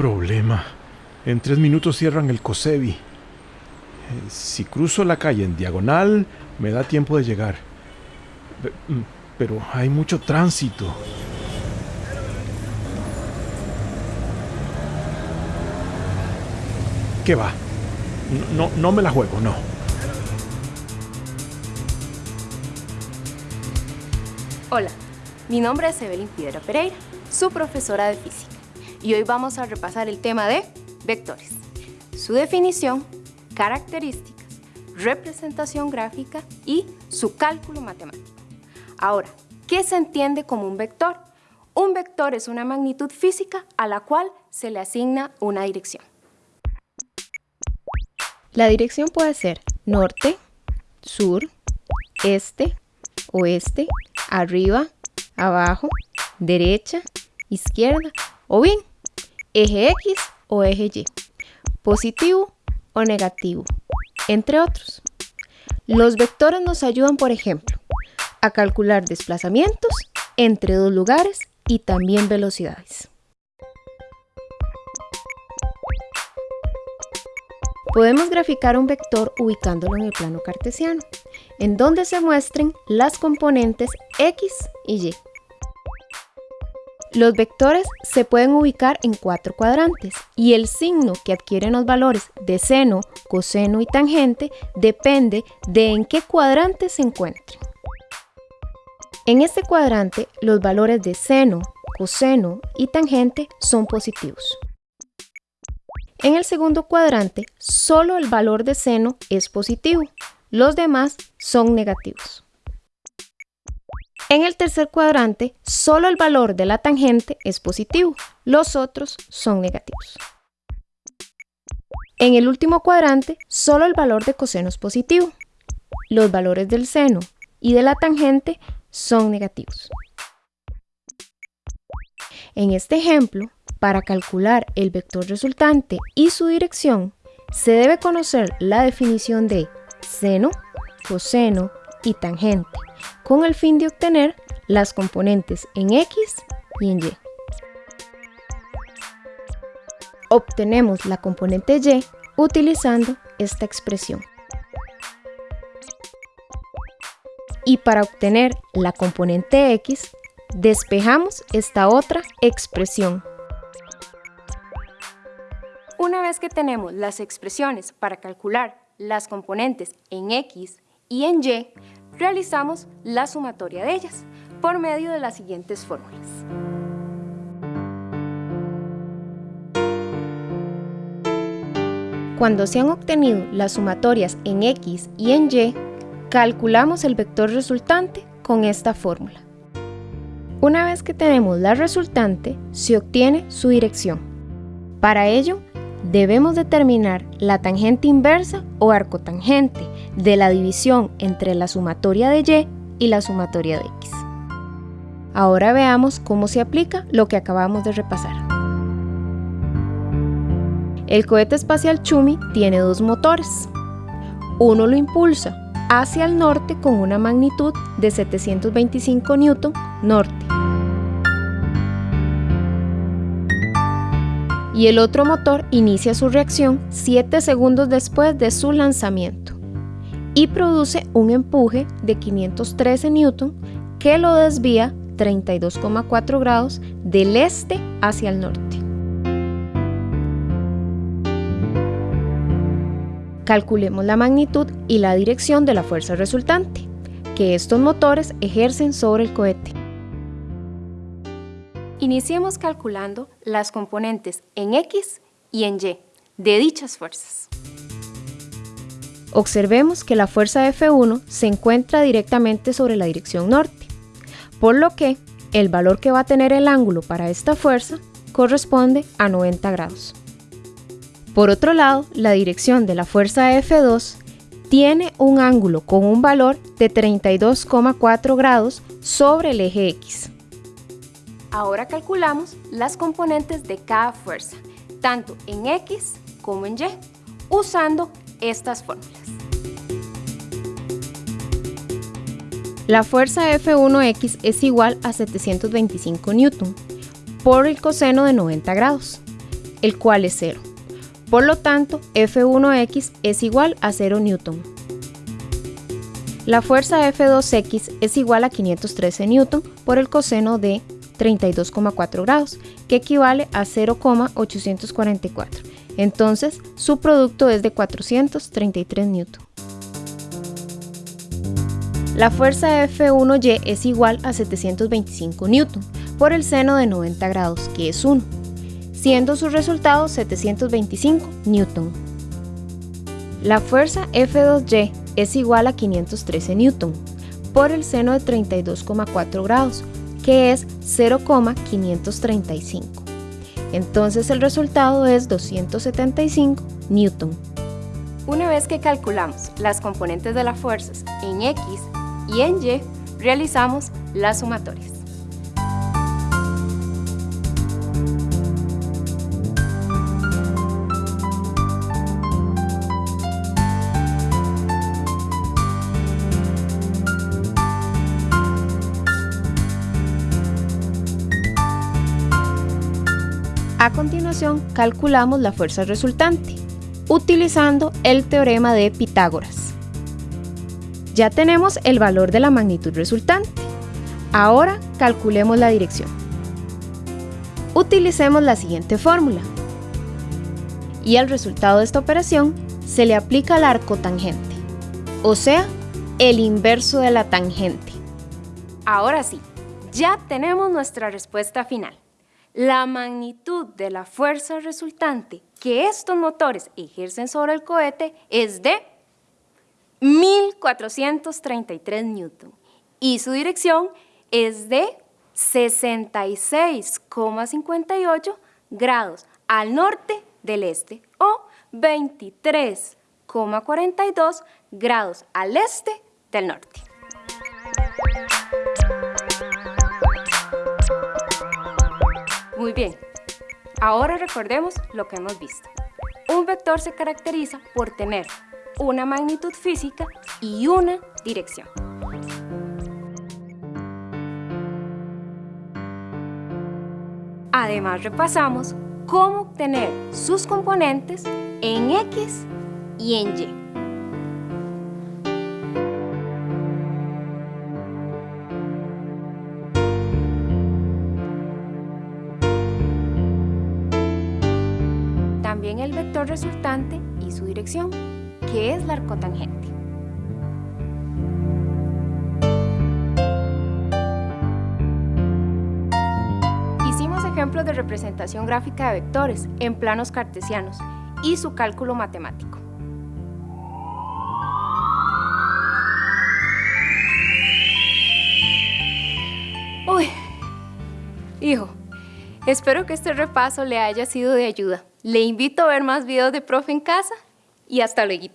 Problema. En tres minutos cierran el COSEBI. Eh, Si cruzo la calle en diagonal, me da tiempo de llegar. Mm, Pero hay mucho tránsito. ¿Qué va? No, no me la juego, no. Hola, mi nombre es Evelyn Piedra Pereira, su profesora de física, y hoy vamos a repasar el tema de vectores, su definición, características, representación gráfica y su cálculo matemático. Ahora, ¿qué se entiende como un vector? Un vector es una magnitud física a la cual se le asigna una dirección. La dirección puede ser norte, sur, este, oeste, arriba, abajo, derecha, izquierda o bien eje X o eje Y, positivo o negativo, entre otros. Los vectores nos ayudan, por ejemplo, a calcular desplazamientos entre dos lugares y también velocidades. Podemos graficar un vector ubicándolo en el plano cartesiano, en donde se muestren las componentes x y y. Los vectores se pueden ubicar en cuatro cuadrantes y el signo que adquieren los valores de seno, coseno y tangente depende de en qué cuadrante se encuentren. En este cuadrante, los valores de seno, coseno y tangente son positivos. En el segundo cuadrante, solo el valor de seno es positivo, los demás son negativos. En el tercer cuadrante, solo el valor de la tangente es positivo, los otros son negativos. En el último cuadrante, solo el valor de coseno es positivo, los valores del seno y de la tangente son negativos. En este ejemplo, para calcular el vector resultante y su dirección, se debe conocer la definición de seno, coseno y tangente, con el fin de obtener las componentes en x y en y. Obtenemos la componente y utilizando esta expresión. Y para obtener la componente x, despejamos esta otra expresión. Una vez que tenemos las expresiones para calcular las componentes en X y en Y, realizamos la sumatoria de ellas por medio de las siguientes fórmulas. Cuando se han obtenido las sumatorias en x y en y, calculamos el vector resultante con esta fórmula. Una vez que tenemos la resultante, se obtiene su dirección. Para ello, debemos determinar la tangente inversa o arcotangente de la división entre la sumatoria de y y la sumatoria de x. Ahora veamos cómo se aplica lo que acabamos de repasar. El cohete espacial Chumi tiene dos motores. Uno lo impulsa hacia el norte con una magnitud de 725 newton norte. Y el otro motor inicia su reacción 7 segundos después de su lanzamiento y produce un empuje de 513 newton que lo desvía 32,4 grados del este hacia el norte. Calculemos la magnitud y la dirección de la fuerza resultante que estos motores ejercen sobre el cohete. Iniciemos calculando las componentes en X y en Y de dichas fuerzas. Observemos que la fuerza F1 se encuentra directamente sobre la dirección norte, por lo que el valor que va a tener el ángulo para esta fuerza corresponde a 90 grados. Por otro lado, la dirección de la fuerza F2 tiene un ángulo con un valor de 32,4 grados sobre el eje X. Ahora calculamos las componentes de cada fuerza, tanto en X como en Y, usando estas fórmulas. La fuerza F1X es igual a 725 newton por el coseno de 90 grados, el cual es 0. Por lo tanto, F1x es igual a 0 newton. La fuerza F2x es igual a 513 newton por el coseno de 32,4 grados, que equivale a 0,844. Entonces, su producto es de 433 newton. La fuerza F1y es igual a 725 newton por el seno de 90 grados, que es 1, siendo su resultado 725 newton. La fuerza F2y es igual a 513 newton por el seno de 32,4 grados, que es 0,535. Entonces el resultado es 275 newton. Una vez que calculamos las componentes de las fuerzas en X y en Y, realizamos las sumatorias. A continuación, calculamos la fuerza resultante, utilizando el teorema de Pitágoras. Ya tenemos el valor de la magnitud resultante. Ahora calculemos la dirección. Utilicemos la siguiente fórmula. Y al resultado de esta operación se le aplica el arco tangente, o sea, el inverso de la tangente. Ahora sí, ya tenemos nuestra respuesta final la magnitud de la fuerza resultante que estos motores ejercen sobre el cohete es de 1433 newton y su dirección es de 66,58 grados al norte del este o 23,42 grados al este del norte. Muy bien, ahora recordemos lo que hemos visto. Un vector se caracteriza por tener una magnitud física y una dirección. Además repasamos cómo obtener sus componentes en X y en Y. también el vector resultante y su dirección, que es la arcotangente. Hicimos ejemplos de representación gráfica de vectores en planos cartesianos y su cálculo matemático. Uy, hijo, espero que este repaso le haya sido de ayuda. Le invito a ver más videos de profe en casa y hasta luego.